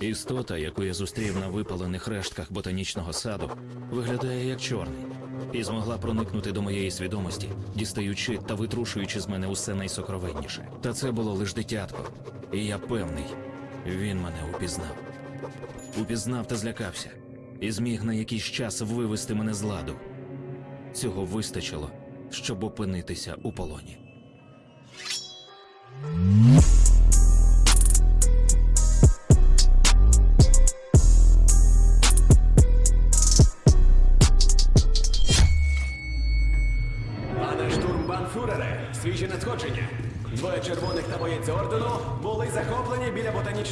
Істота, яку я зустрів на випалених рештках ботанічного саду, виглядає як чорний, і змогла проникнути до моєї свідомості, дістаючи та витрушуючи з мене усе найсокровенніше. Та це було лиш дитятко, і я певний, він мене упізнав. Упізнав та злякався, і зміг на якийсь час вивести мене з ладу. Цього вистачило, щоб опинитися у полоні.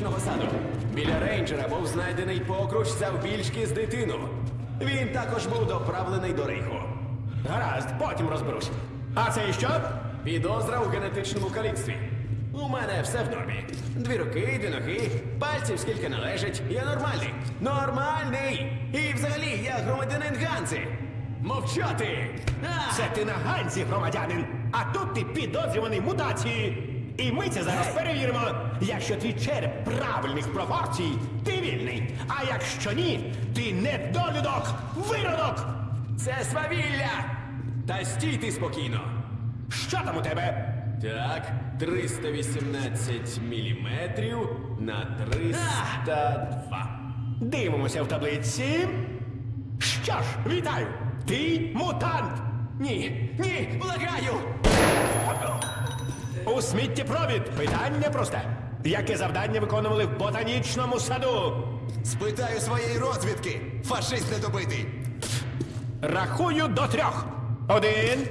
Біля саду. Біля рейнджера був знайдений покруч завбільшки з дитину. Він також був доправлений до рейху. Гаразд, потім розберусь. А це і що? Підозра у генетичному каліцтві. У мене все в нормі. Дві руки, дві ноги, пальців скільки належить. Я нормальний. Нормальний! І взагалі я громадянин Ганзи. Мовчати! Це ти на Ганзі, громадянин, а тут ти підозрюваний мутації. І ми це зараз перевіримо. Якщо твій череп правильних пропорцій, ти вільний. А якщо ні, ти недолюдок, виродок. Це свавілля! Та стійте спокійно. Що там у тебе? Так, 318 міліметрів на 302. Дивимося в таблиці. Що ж, вітаю! Ти мутант! Ні, ні, благаю! У сміттєпровід питання просте. Яке завдання виконували в ботанічному саду? Спитаю своєї розвідки. Фашист недобитий. Рахую до трьох. Один,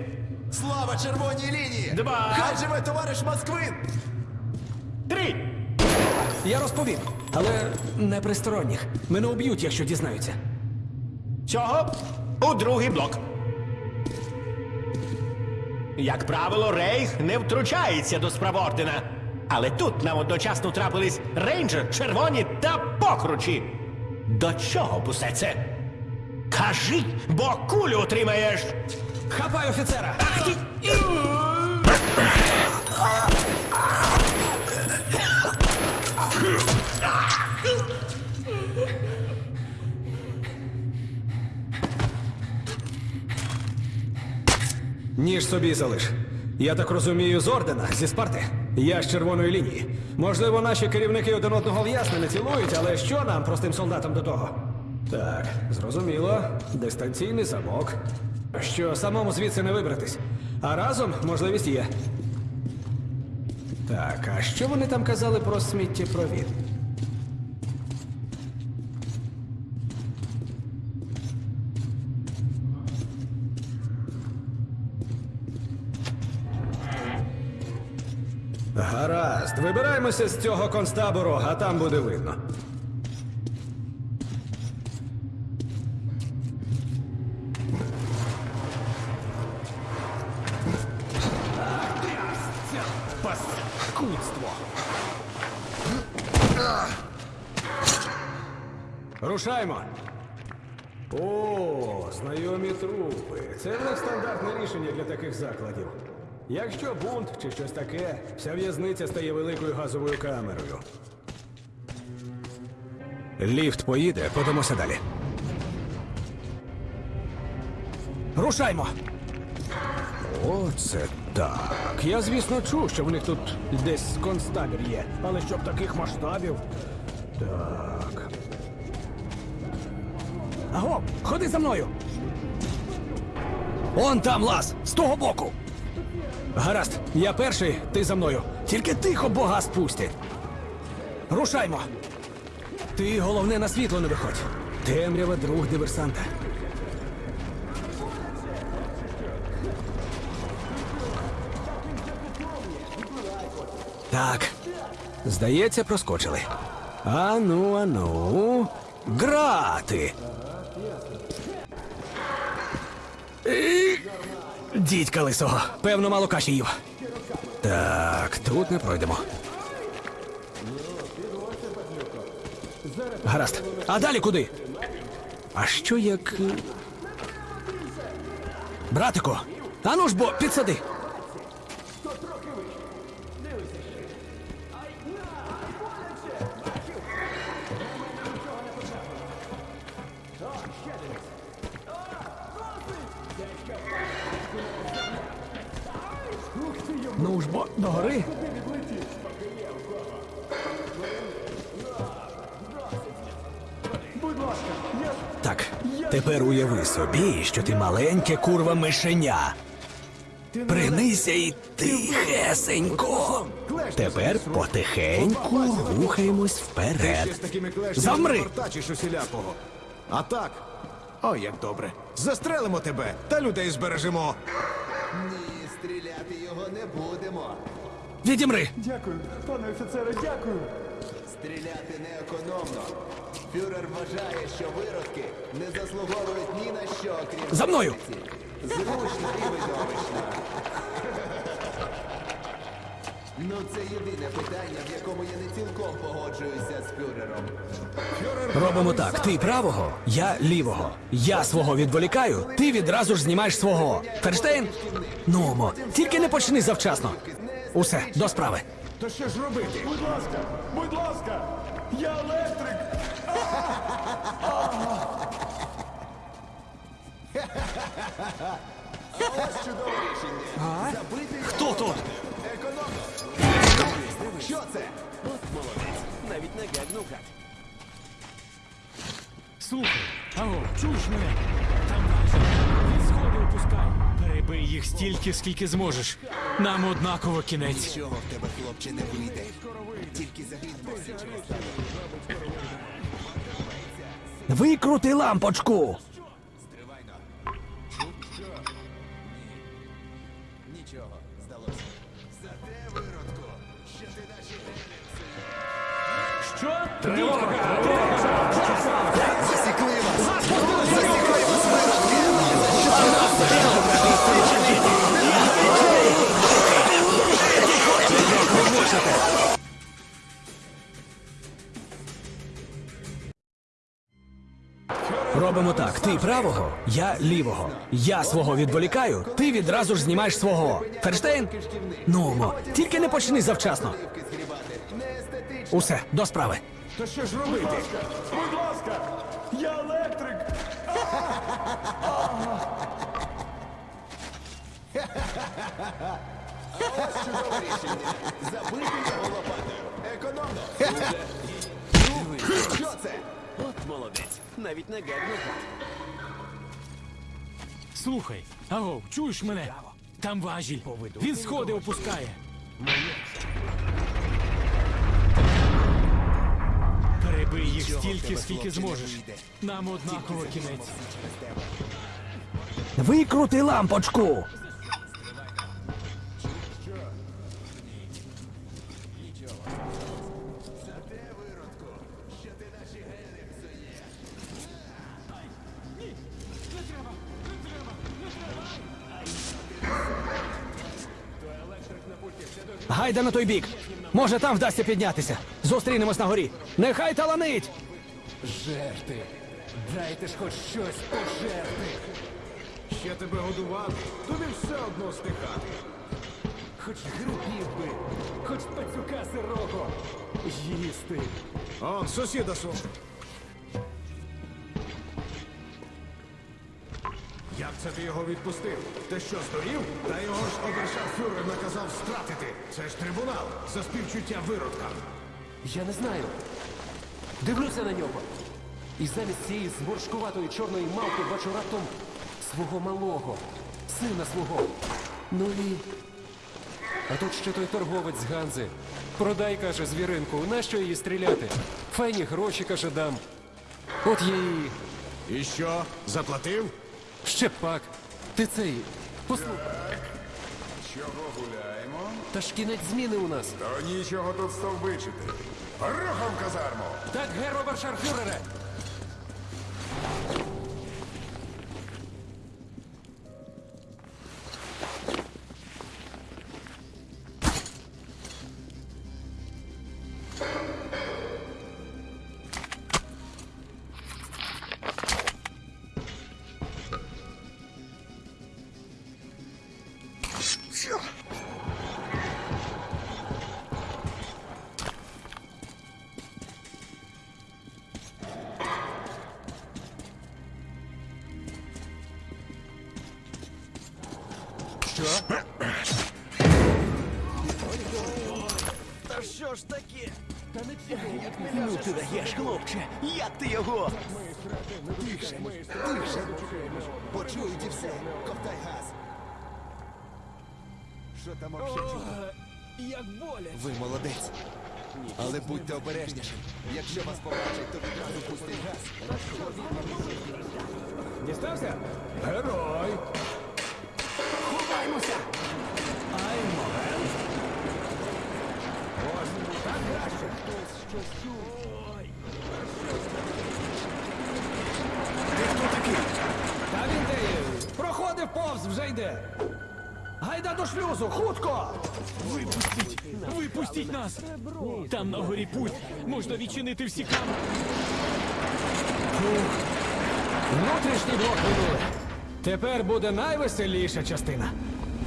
Слава червоній лінії! Два. Хай живе товариш Москвин! три. Я розповім, але не при сторонніх. Мене уб'ють, якщо дізнаються. Цього у другий блок. Як правило, Рейх не втручається до справ ордена. Але тут нам одночасно трапились рейнджер, червоні та покручі. До чого б усе це? Кажи, бо кулю отримаєш. Хапай офіцера! Ах ти! Ніж собі залиш. Я так розумію, з ордена, зі Спарти. Я з червоної лінії. Можливо, наші керівники один одного в'ясно не цілують, але що нам, простим солдатам, до того? Так, зрозуміло. Дистанційний замок. Що самому звідси не вибратись. А разом можливість є. Так, а що вони там казали про сміттєпровід? Гаразд, вибираємося з цього концтабору, а там буде видно. Паскудство. Рушаймо. О, знайомі трупи. Це них стандартне рішення для таких закладів. Якщо бунт чи щось таке, вся в'язниця стає великою газовою камерою. Ліфт поїде, подамося далі. Рушаймо! Оце так. Я, звісно, чув, що в них тут десь концтабір є, але щоб таких масштабів. Так. Аго, ходи за мною. Он там лаз, з того боку. Гаразд, я перший, ти за мною. Тільки тихо бога спусти. Рушаймо. Ти головне на світло не виходь. Темрява друг диверсанта. Так. Здається, проскочили. Ану, ану. Грати. Дідька лисого. Певно, мало каші їв. Так, тут не пройдемо. Гаразд. А далі куди? А що як. Братико, Братику, ану ж бо підсади. Ну ж бо до гори. Так, тепер уяви собі, що ти маленьке курва мишеня. Принися й тихесенько. Тепер потихеньку рухаємось вперед. Замри! А так. О, як добре. Застрелимо тебе та людей збережемо. Ні, стріляти його не будемо. Відімри! Дякую, пане офіцере, дякую. Стріляти не економно. Фюрер вважає, що виродки не заслуговують ні на що, крім За мною! Зручно і видовищно. Ну, це єдине питання, в якому я не цілком погоджуюся з фюрером. Робимо так: ти правого, я лівого. Я свого відволікаю, ти відразу ж знімаєш свого. Ферштейн? Нумо, тільки не почни завчасно. Усе, до справи. То що ж робити? Будь ласка, будь ласка, я електрик. Ось чудове рішення. Забити. Хто тут? Що це? От молодець. Навіть не гегнув гад. Слухай, алло, чуєш мене? Там наші. Від сходу опускай. Перебий їх стільки, скільки зможеш. Нам однаково кінець. Нічого в тебе, хлопче, не вийде. Тільки загидайся. Викрути лампочку. Нічого, здалося. Зате виродку, що ти наші Що? Тривога! Засікли правого, я лівого. Я свого відволікаю, ти відразу ж знімаєш свого. Ферштейн? Нумо, тільки не почни завчасно. Усе, до справи. То що ж робити? Будь ласка, я електрик. Ось чудове рішення. Забити його лопатою. Економно. Ну, що це? От молодець. Навіть не гегнув гад. Слухай, аго, чуєш мене? Там важіль. Він сходи опускає. Перебий їх стільки, скільки зможеш. Нам однаково кінець. Викрути лампочку. Гайда на той бік. Може, там вдасться піднятися. Зустрінемось на горі. Нехай таланить! Жерти. Дайте ж хоч щось пожерти. Ще тебе годувати, тобі все одно стихати. Хоч грибів би, хоч пацюка сирого. Їсти. Он, сусіда су. Це ти його відпустив? Ти що, здурів? Та його ж обершафюрер наказав стратити. Це ж трибунал за співчуття виродкам. Я не знаю. Дивлюся на нього. І замість цієї зморшкуватої чорної мавки бачу раптом свого малого, сина свого. Ну і. А тут ще той торговець з Ганзи. Продай, каже, звіринку, нащо її стріляти? Файні гроші, каже, дам. От я і. І що? Заплатив? Ще пак. Ти цей. Послухай. Чого гуляємо? Та ж кінець зміни у нас. То нічого тут стовбичити. Рухом казарму! Так, гер обершарфюрере! Ти хлопче! Як ти його? Тише, тише. Почують і все. Ковтай газ. Що там взагалі? Як боля. Ви молодець. Але будьте обережніші. Якщо вас побачать, то відразу пустить газ. Дістався? Герой. Ховаймося. Ай, момент. Ось так краще. Хтось щось чув. Ой. Ти хто такий? Та він де є? Проходив повз, вже йде. Гайда до шлюзу, хутко! Випустіть! Випустіть нас! Там на горі путь! Можна відчинити всі камери! Внутрішній блок минули. Тепер буде найвеселіша частина.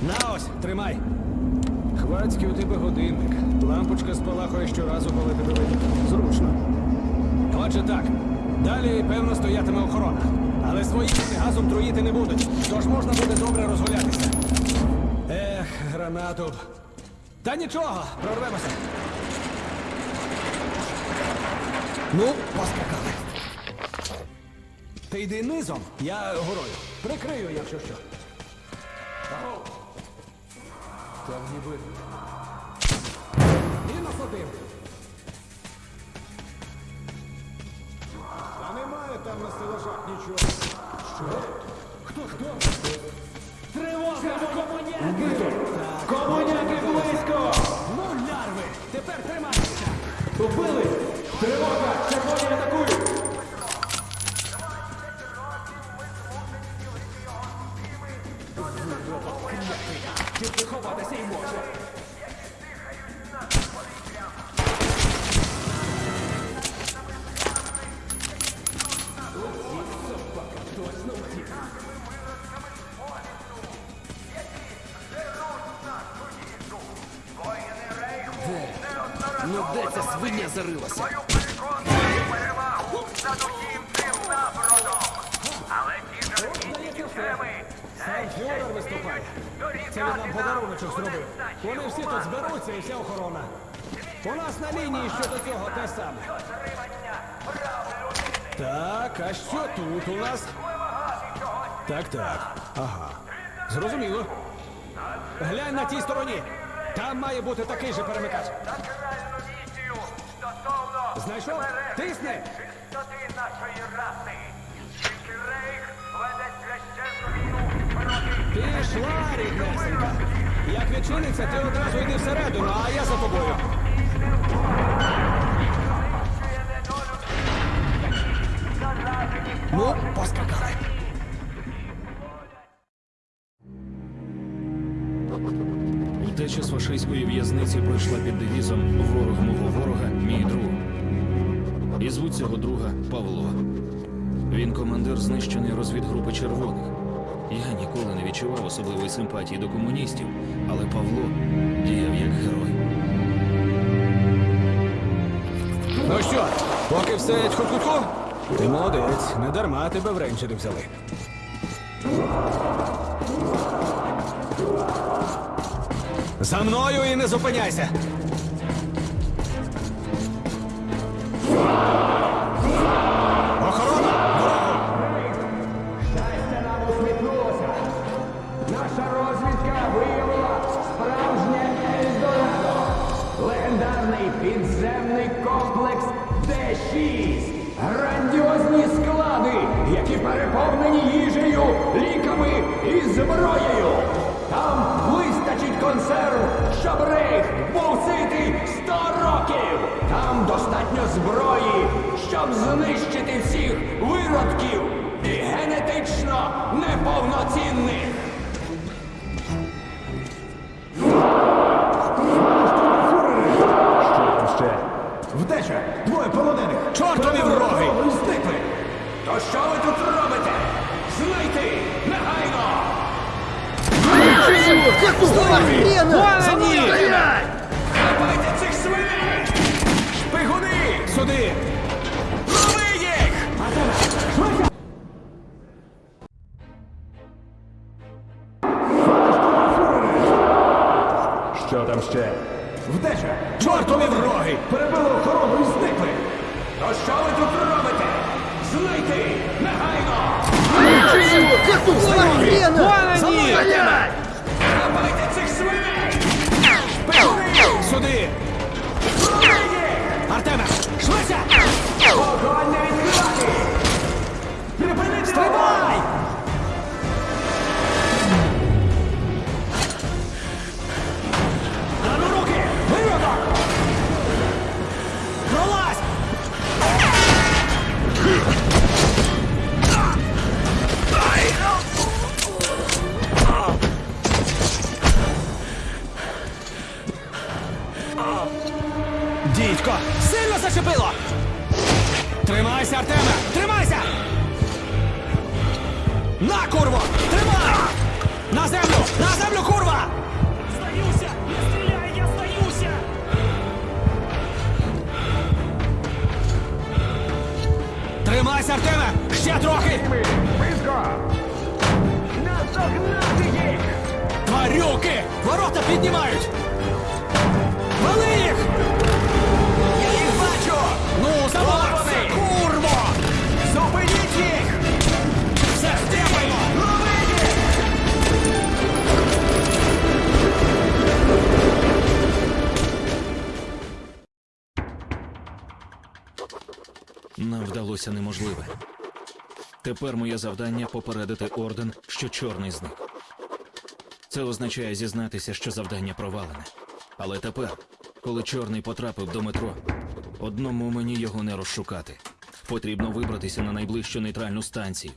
На ось, тримай. Хвацький у тебе годинник. Лампочка спалахує щоразу, коли тебе видно. Зручно. Отже так. Далі, певно, стоятиме охорона. Але свої газом труїти не будуть. Тож можна буде добре розгулятися. Ех, гранату. Та нічого, прорвемося. Ну, поскакали. Ти йди низом, я горою. Прикрию, якщо що. Там ніби. Мінус один. Там на стелажах нічого. Що? Хто хто? Тривога! Комуняки! Комуняки близько! Ну, лярви! Тепер тримайтеся! Убили! Тривога! Червоні атакують! Фюрер виступає. Це він нам подаруночок зробив. Вони всі тут зберуться і вся охорона. У нас на лінії щодо цього те саме. Так, а що тут у нас? Так, так. Ага. Зрозуміло. Глянь на тій стороні. Там має бути такий же перемикач. Знайшов? Тисни! Пішла, ріднесенька. Як відчиниться, ти одразу йди всередину, а я за тобою. Ну, поскакали. Втеча з фашистської в'язниці пройшла під девізом Ворог мого ворога, мій друг. І звуть цього друга Павло. Він командир знищеної розвідгрупи червоних. Відчував особливої симпатії до комуністів, але Павло діяв як герой. Ну що, поки все тьху-тьху-тьху? Ти молодець, не дарма тебе в рейнджери взяли. За мною і не зупиняйся. Зброєю. Там вистачить консерв, щоб рейх був ситий сто років. Там достатньо зброї, щоб знищити всіх виродків і генетично неповноцінних. На, курво! Тримай! На землю! На землю, курва! Здаюся! Не стріляй, я здаюся! Тримайся, Артеме! Ще трохи! Наздогнати їх! Тварюки! Ворота піднімають! Вали їх! Я їх бачу! Ну, завалися! Нам вдалося неможливе. Тепер моє завдання попередити орден, що чорний зник. Це означає зізнатися, що завдання провалене. Але тепер, коли чорний потрапив до метро, одному мені його не розшукати. Потрібно вибратися на найближчу нейтральну станцію,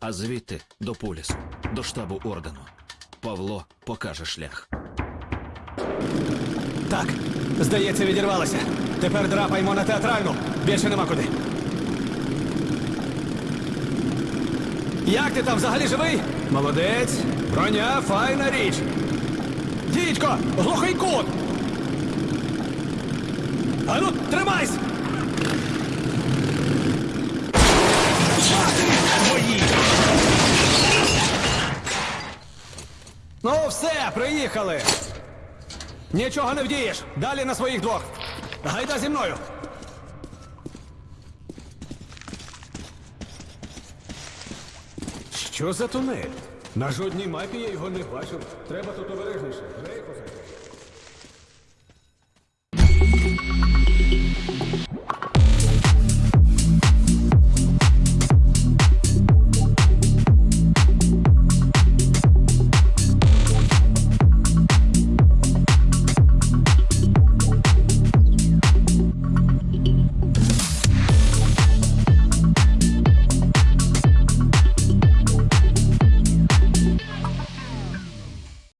а звідти до полісу, до штабу ордену. Павло покаже шлях. Так, здається, відірвалося. Тепер драпаємо на театральну. Більше нема куди. Як ти там взагалі живий? Молодець. Броня файна річ. Дідько, глухий кут. Ану, тримайсь! Ну, все, приїхали. Нічого не вдієш. Далі на своїх двох. Гайда зі мною. Що за тунель? На жодній мапі я його не бачив. Треба тут обережніше. Рейх